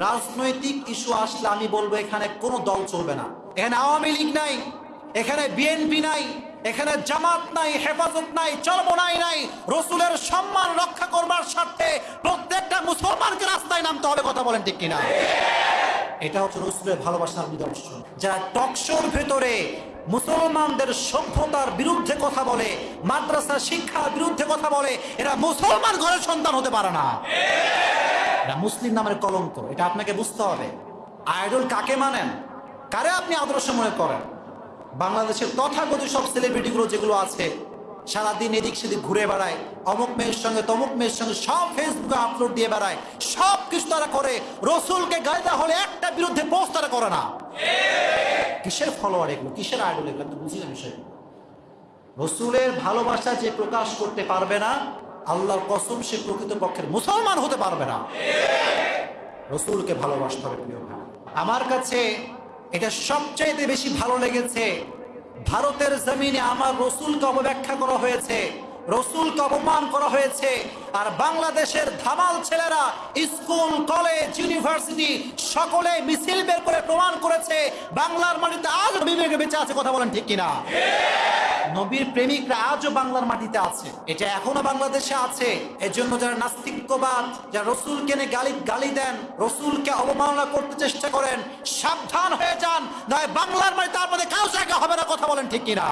রাজনৈতিক ইস্যু আসলে আমি বলব, এখানে কোনো দল চলবে না। এখানে আওয়ামী লীগ নাই, এখানে বিএনপি নাই, এখানে জামাত নাই, হেফাজত নাই, চরমনাই নাই। রসুলের সম্মান রক্ষা করবার স্বার্থে প্রত্যেকটা মুসলমানকে রাস্তায় নামতে হবে, কথা বলেন ঠিক কিনা? এটা হচ্ছে রসুলের ভালোবাসার নিদর্শন। যারা টকশোর ভেতরে মুসলমানদের সভ্যতার বিরুদ্ধে কথা বলে, মাদ্রাসা শিক্ষার বিরুদ্ধে কথা বলে, এরা মুসলমান ঘরের সন্তান হতে পারে না। এটা মুসলিম নামের কলঙ্ক, এটা আপনাকে বুঝতে হবে। আইডল কাকে মানেন? কারে আপনি আদর্শ মনে করেন? বাংলাদেশের তথাগত সব সেলিব্রিটিগুলো যেগুলো আছে, সারাদিন এদিক সেদিক ঘুরে বেড়ায়, অমুক মেয়ের সঙ্গে তমুক মেয়ের সঙ্গে সব ফেসবুকে আপলোড দিয়ে বেড়ায় সব কিছু তারা করে, রসুলকে গাইদা হলে একটা বিরুদ্ধে পোস্ট তারা করে না। কিসের ফলোয়ার এগুলো? কিসের আইডল এগুলো? আমি বুঝি না বিষয়গুলো। রসুলের ভালোবাসা যে প্রকাশ করতে পারবে না আল্লাহর কসম সে প্রকৃত পক্ষের মুসলমান হতে পারবে না রসুলকে ভালোবাসতে হবে, প্রিয় ভাই। আমার কাছে এটা সবচাইতে বেশি ভালো লেগেছে, ভারতের জমিনে আমার রসুলকে অবব্যাখ্যা করা হয়েছে, রসুলকে অপমান করা হয়েছে, আর বাংলাদেশের ধামাল ছেলেরা স্কুল, কলেজ, ইউনিভার্সিটি সকলে মিছিল বের করে প্রমাণ করেছে, বাংলার মাটিতে আজ বিবেকে বেঁচে আছে, কথা বলেন ঠিক কিনা নবীর প্রেমিকরা আজও বাংলার মাটিতে আছে। এটা এখনও বাংলাদেশে আছে। এর জন্য যারা নাস্তিক্যবাদ যারা রসুলকে নিয়ে গালি গালি দেন, রসুলকে অবমাননা করতে চেষ্টা করেন, সাবধান হয়ে যান, নয় বাংলার মাটিতে আপনাদের কাউ জায়গা হবে না কথা বলেন ঠিক কিনা?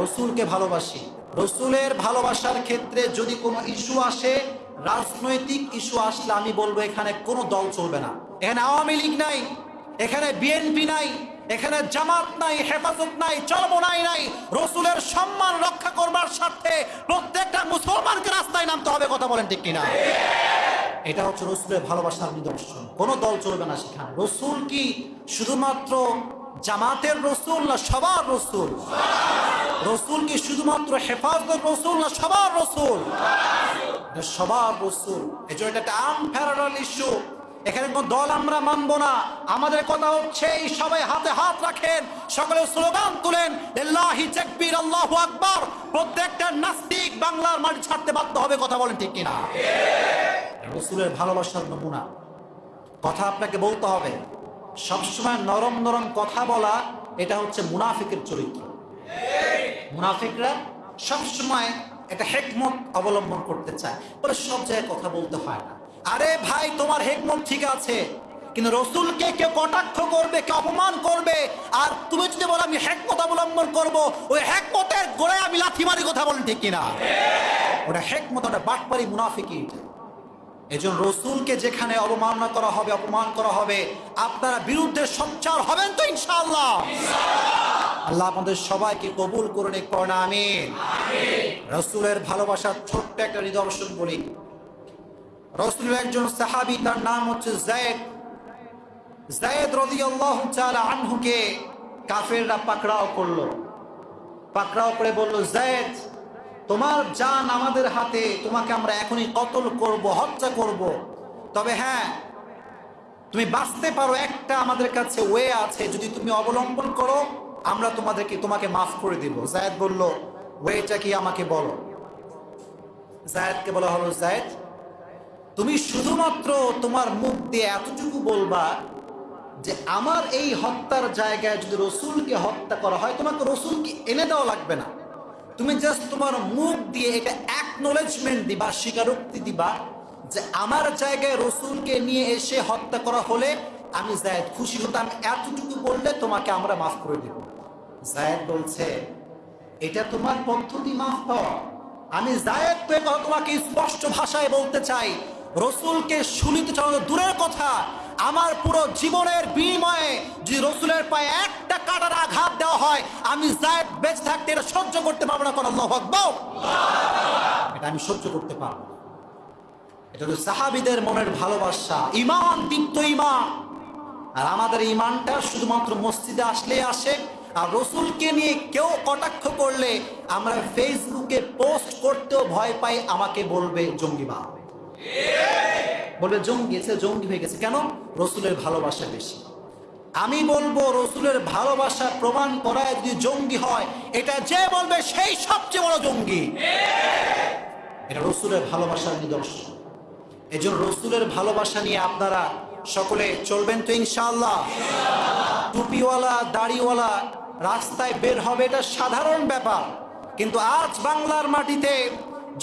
রসুলকে ভালোবাসি। রসুলের ভালোবাসার ক্ষেত্রে যদি কোনো ইস্যু আসে, রাজনৈতিক ইস্যু আসলে আমি বলব এখানে কোনো দল চলবে না। এখানে আওয়ামী লীগ নাই, এখানে বিএনপি নাই এখানে জামাত নাই, হেফাজত নাই চরমনাই নাই রসুলের সম্মান রক্ষা করবার স্বার্থে প্রত্যেকটা মুসলমানকে রাস্তায় নামতে হবে, কথা বলেন ঠিক কিনা? এটা হচ্ছে রসুলের ভালোবাসার নিদর্শন। কোনো দল চলবে না সেখানে। রসুল কি শুধুমাত্র জামাতের রসুল না সবার রসুল? রসুল কি শুধুমাত্র হেফাজতের রসুল না সবার রসুল? সবার রসুল। এই জন্য এটা একটা আনফেরাল ইস্যু এখানে কোন দল আমরা মানব না। আমাদের কথা হচ্ছে এই সবাই হাতে হাত রাখেন সকলে স্লোগান তুলেন আল্লাহি আকবার। প্রত্যেকটা নাস্তিক বাংলার মাটি ছাড়তে বাধ্য হবে কথা বলেন ঠিক কিনা? রসুলের ভালোবাসার নমুনা। কথা আপনাকে বলতে হবে সবসময় নরম নরম কথা বলা এটা হচ্ছে মুনাফিকের চরিত্র। মুনাফিকরা সবসময় একটা হেকমত অবলম্বন করতে চায় বলে সব জায়গায় কথা বলতে হয় না। আরে ভাই তোমার হেকমত ঠিক আছে কিন্তু রসুলকে কেউ কটাক্ষ করবে কে অপমান করবে আর তুমি যদি বলো আমি হেকমত অবলম্বন করব ওই হেকমতের গোড়ায় আমি লাথি মারি কথা বলেন ঠিক কিনা? ওটা হেকমত ওটা বাটপারি মুনাফিকি। এটা এজন্য রসুলকে যেখানে অবমাননা করা হবে অপমান করা হবে আপনারা বিরুদ্ধে সচ্চার হবেন তো ইনশাআল্লাহ। আল্লাহ আমাদের সবাইকে কবুল করে নিক করোনা আমিন। রসুলের ভালোবাসার ছোট্ট একটা নিদর্শন বলি। রসুলের একজন সাহাবি, তার নাম হচ্ছে জায়েদ জায়েদ রদিয়াল্লাহু তাআলা আনহুকে কাফেররা পাকড়াও করল। পাকড়াও করে বলল জায়েদ তোমার জান আমাদের হাতে, তোমাকে আমরা এখনই কতল করব, হত্যা করব। তবে হ্যাঁ তুমি বাঁচতে পারো, একটা আমাদের কাছে ওয়ে আছে, যদি তুমি অবলম্বন করো, আমরা তোমাদেরকে, তোমাকে মাফ করে দিব। জায়দ বলল, ওয়েটা কি আমাকে বলো? জায়দকে বলা হলো জায়দ তুমি শুধুমাত্র তোমার মুখ দিয়ে এতটুকু বলবা যে আমার এই হত্যার জায়গায় যদি রসুলকে হত্যা করা হয়, তোমাকে রসুলকে এনে দেওয়া লাগবে না। তুমি জাস্ট তোমার মুখ দিয়ে এটা অ্যাকনোলেজমেন্ট দিবা, স্বীকারোক্তি দিবা যে আমার জায়গায় রসুলকে নিয়ে এসে হত্যা করা হলে আমি জায়দ খুশি হতাম। এতটুকু বললে তোমাকে আমরা মাফ করে দেব। জায়দ বলছে, এটা তোমার পদ্ধতি মাফ পাওয়া আমি জায়দ তো তোমাকে স্পষ্ট ভাষায় বলতে চাই রসুলকে শুনিতে চাও, দূরের কথা। আমার পুরো জীবনের বিনিময়ে যদি রসুলের পায়ে একটা কাটার আঘাত দেওয়া হয়, আমি জায়দ বেঁচে থাকতে এটা সহ্য করতে পারব না। কোনো আল্লাহু এটা আমি সহ্য করতে পারব এটা হলো সাহাবিদের মনের ভালোবাসা। ইমান দীপ্ত ইমান আর আমাদের ইমানটা শুধুমাত্র মসজিদে আসলে আসে। আর রসুলকে নিয়ে কেউ কটাক্ষ করলে আমরা ফেসবুকে পোস্ট করতেও ভয় পাই, আমাকে বলবে জঙ্গিবাদ। বলবে, জঙ্গি সে জঙ্গি হয়ে গেছে। কেন? রসুলের ভালোবাসা বেশি। আমি বলব, রসুলের ভালোবাসা প্রমাণ করায় যদি জঙ্গি হয়, এটা যে বলবে সেই সবচেয়ে বড় জঙ্গি। এটা রসুলের ভালোবাসার নিদর্শন। এই জন্য রসুলের ভালোবাসা নিয়ে আপনারা সকলে চলবেন তো ইনশাল্লাহ টুপিওয়ালা, দাড়িওয়ালা রাস্তায় বের হবে, এটা সাধারণ ব্যাপার। কিন্তু আজ বাংলার মাটিতে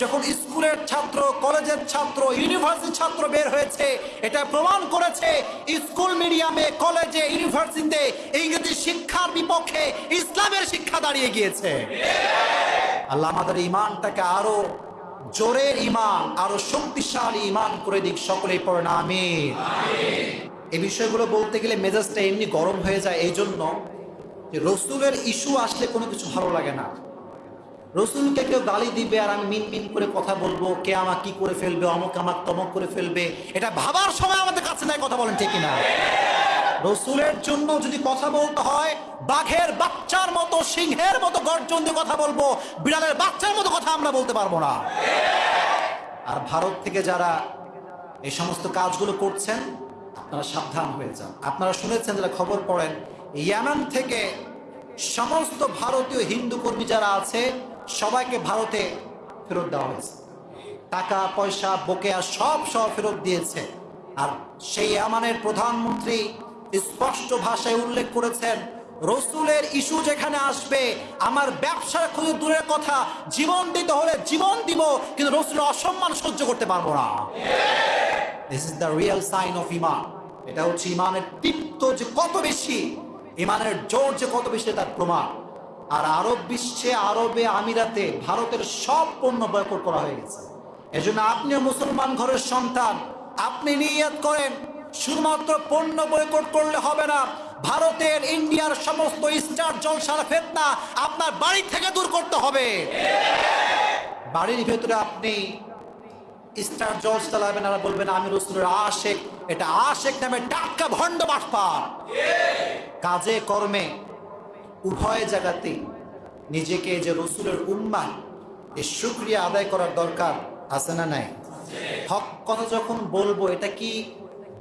যখন স্কুলের ছাত্র, কলেজের ছাত্র, ইউনিভার্সিটির ছাত্র বের হয়েছে, এটা প্রমাণ করেছে স্কুল মিডিয়ামে, কলেজে, ইউনিভার্সিটিতে ইংরেজি শিক্ষার বিপক্ষে ইসলামের শিক্ষা দাঁড়িয়ে গিয়েছে। আল্লাহ আমাদের ইমানটাকে আরও জোরের ইমান আরও শক্তিশালী ইমান করে দিক, সকলেই পড়ে না আমি এই বিষয়গুলো বলতে গেলে মেজাজটা এমনি গরম হয়ে যায় এই জন্য রসুলের ইস্যু আসলে কোনো কিছু ভালো লাগে না। রসুলকে কেউ গালি দিবে আর আমি মিন মিন করে কথা বলব, কে আমার কি করে ফেলবে, অমক আমার তমক করে ফেলবে, এটা ভাবার সময় আমাদের কাছে নাই, কথা বলেন ঠিক না রসুলের জন্য যদি কথা বলতে হয়, বাঘের বাচ্চার মতো, সিংহের মতো গর্জন দিয়ে কথা বলব, বিড়ালের বাচ্চার মতো কথা আমরা বলতে পারব না। আর ভারত থেকে যারা এই সমস্ত কাজগুলো করছেন, আপনারা সাবধান হয়ে যান। আপনারা শুনেছেন যারা খবর পড়েন, ইয়ামান থেকে সমস্ত ভারতীয় হিন্দু কর্মী যারা আছে সবাইকে ভারতে ফেরত দেওয়া হয়েছে। টাকা, পয়সা, বকেয়া সব সব ফেরত দিয়েছে। আর সেই আমানের প্রধানমন্ত্রী স্পষ্ট ভাষায় উল্লেখ করেছেন, রসুলের ইস্যু যেখানে আসবে, আমার ব্যবসার খুঁজে দূরের কথা, জীবন দিতে হলে জীবন দিব, কিন্তু রসুলের অসম্মান সহ্য করতে পারব না। This is the real sign of ইমান এটা হচ্ছে ইমানের তৃপ্ত যে কত বেশি, ইমানের জোর যে কত বেশি, তার প্রমাণ। আর আরব বিশ্বে, আরবে, আমিরাতে ভারতের সব পণ্য বয়কট করা হয়ে গেছে। এজন্য আপনিও মুসলমান ঘরের সন্তান, আপনি নিয়ত করেন, শুধুমাত্র পণ্য বয়কট করলে হবে না, ভারতের, ইন্ডিয়ার সমস্ত স্টার জলসার ফেতনা আপনার বাড়ি থেকে দূর করতে হবে। বাড়ির ভেতরে আপনি স্টার জজ চালাবেন আর বলবেন, আমি রসুলের আশেক। এটা আশেক নামে টাটকা ভণ্ড বাটপা কাজে, কর্মে উভয় জায়গাতে নিজেকে যে রসুলের উম্মা এই শুক্রিয়া আদায় করার দরকার আছে না নাই? হক কথা যখন বলব, এটা কি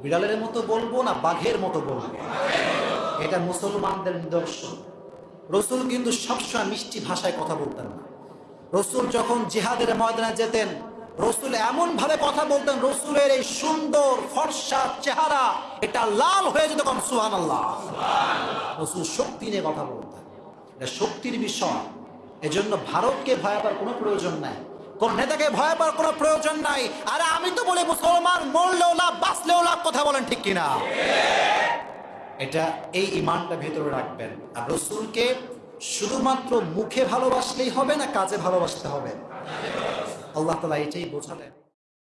বিড়ালের মতো বলব না বাঘের মতো বলব? এটা মুসলমানদের নিদর্শন। রসুল কিন্তু সবসময় মিষ্টি ভাষায় কথা বলতেন না। রসুল যখন জিহাদের ময়দানে যেতেন রসুল এমন ভাবে কথা বলতেন, রসুলের এই সুন্দর ফর্সা চেহারা, এটা লাল হয়ে যেত কম সুহান আল্লাহ রসুল শক্তি নিয়ে কথা বলতেন। এটা শক্তির বিষয়। এজন্য ভারতকে ভয় পাওয়ার কোনো প্রয়োজন নাই। কোন নেতাকে ভয় পাওয়ার কোনো প্রয়োজন নাই। আরে আমি তো বলি, মুসলমান মরলেও লাভ, বাঁচলেও লাভ, কথা বলেন ঠিক কিনা? এটা এই ইমানটা ভেতরে রাখবেন। আর রসুলকে শুধুমাত্র মুখে ভালোবাসলেই হবে না, কাজে ভালোবাসতে হবে? আল্লাহ তালা এটাই বোঝালেন